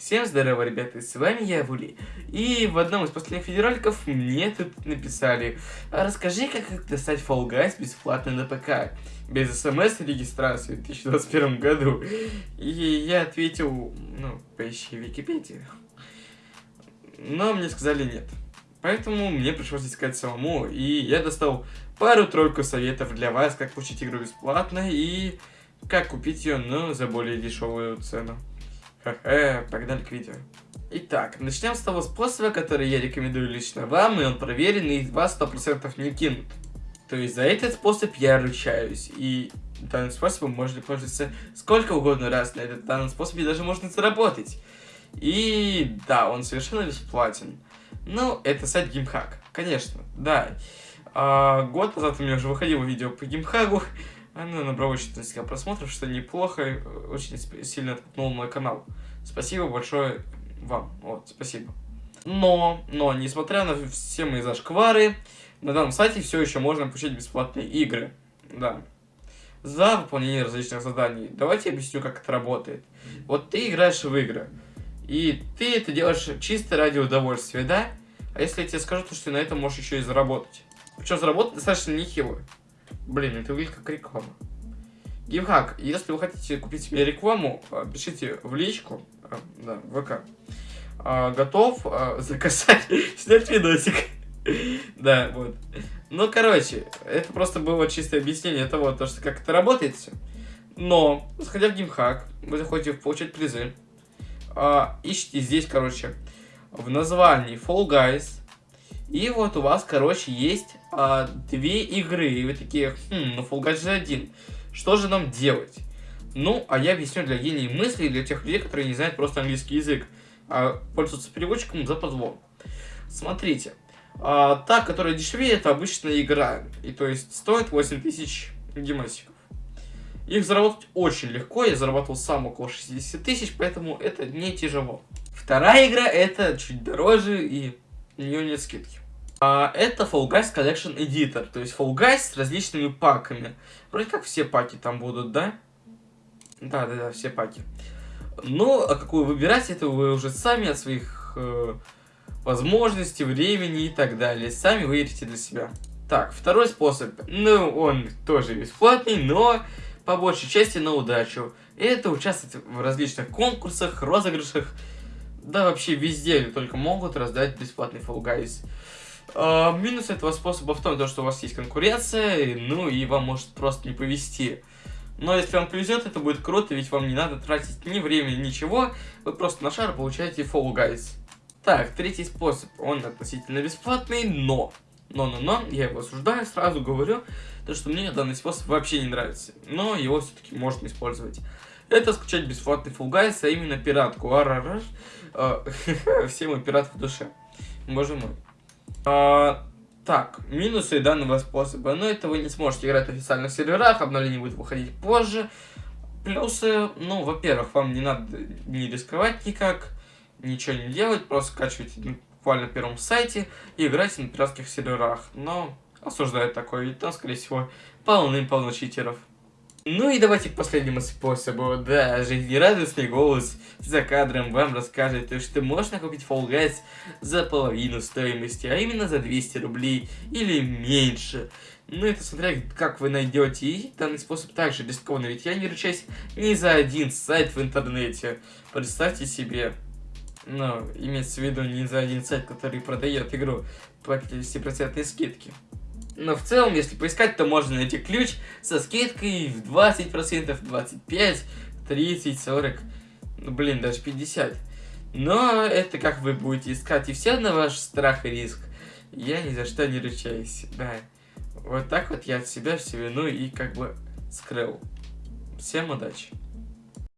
Всем здорово, ребята, с вами я, Вули. И в одном из последних видеороликов мне тут написали, а расскажи, как достать Fall Guys бесплатно на ПК, без смс-регистрации в 2021 году. И я ответил, ну, поищи Википедию. Но мне сказали нет. Поэтому мне пришлось искать самому, и я достал пару-тройку советов для вас, как получить игру бесплатно и как купить ее, но за более дешевую цену. Ха-ха, погнали к видео. Итак, начнем с того способа, который я рекомендую лично вам, и он проверен, и вас 100% не кинут. То есть за этот способ я ручаюсь, и данным способом можно пользоваться сколько угодно раз, на этот данном способе даже можно заработать. И да, он совершенно бесплатен. Ну, это сайт Гимхак, конечно, да. А, год назад у меня уже выходило видео по Гимхагу, оно набрало очень несколько просмотров, что неплохо, очень сильно толкнул мой канал. Спасибо большое вам, вот, спасибо. Но, но, несмотря на все мои зашквары, на данном сайте все еще можно получить бесплатные игры, да. За выполнение различных заданий. Давайте я объясню, как это работает. Вот ты играешь в игры, и ты это делаешь чисто ради удовольствия, да? А если я тебе скажу, то что ты на этом можешь еще и заработать. Причем заработать достаточно нехило. Блин, это выглядит как реклама. Геймхак, если вы хотите купить себе рекламу, а, пишите в личку, а, да, ВК. А, готов заказать, снять видосик. да, вот. Ну, короче, это просто было чистое объяснение того, то, что как это работает. Но, заходя в геймхак, вы заходите в получать призы. ищите здесь, короче, в названии Fall Guys. И вот у вас, короче, есть а, две игры. И вы такие, хм, ну Fall же один. Что же нам делать? Ну, а я объясню для гений мысли, для тех людей, которые не знают просто английский язык, а пользуются переводчиком за позвон. Смотрите, а, та, которая дешевее, это обычная игра. И то есть стоит 8000 гемасиков. Их заработать очень легко, я заработал сам около 60 тысяч, поэтому это не тяжело. Вторая игра это чуть дороже и у нее нет скидки. А, это Fall Guys Collection Editor, то есть Fall Guys с различными паками. Вроде как все паки там будут, да? Да, да, да, все паки. Ну, а какую выбирать, это вы уже сами от своих э, возможностей, времени и так далее. Сами выберите для себя. Так, второй способ. Ну, он тоже бесплатный, но по большей части на удачу. Это участвовать в различных конкурсах, розыгрышах. Да вообще везде только могут раздать бесплатный Fall Guys. А, минус этого способа в том, что у вас есть конкуренция, ну и вам может просто не повезти. Но если вам повезет, это будет круто, ведь вам не надо тратить ни времени, ничего. Вы просто на шар получаете Fall Guys. Так, третий способ. Он относительно бесплатный, но... Но-но-но, я его осуждаю, сразу говорю, то что мне данный способ вообще не нравится. Но его все-таки можно использовать. Это скачать бесплатный Fall Guys, а именно пиратку. Арараш. А, все мы пираты в душе. Боже мой. А, так, минусы данного способа. Но это вы не сможете играть в официальных серверах, обновление будет выходить позже. Плюсы, ну, во-первых, вам не надо не рисковать никак, ничего не делать, просто скачивайте буквально на первом сайте и играйте на пиратских серверах. Но осуждаю такое, ведь там, скорее всего, полным-полно читеров. Ну и давайте к последнему способу. Да, жизнерадостный голос за кадром вам расскажет, что можно купить Fall Guys за половину стоимости, а именно за 200 рублей или меньше. Ну это смотря как вы найдете, и данный способ также рискованный, ведь я не ручаюсь ни за один сайт в интернете. Представьте себе, ну, имеется в виду не за один сайт, который продает игру по 50% скидки. Но в целом, если поискать, то можно найти ключ со скидкой в 20%, 25%, 30%, 40%, ну блин, даже 50%. Но это как вы будете искать, и все на ваш страх и риск. Я ни за что не ручаюсь, да. Вот так вот я от себя все вину и как бы скрыл. Всем удачи.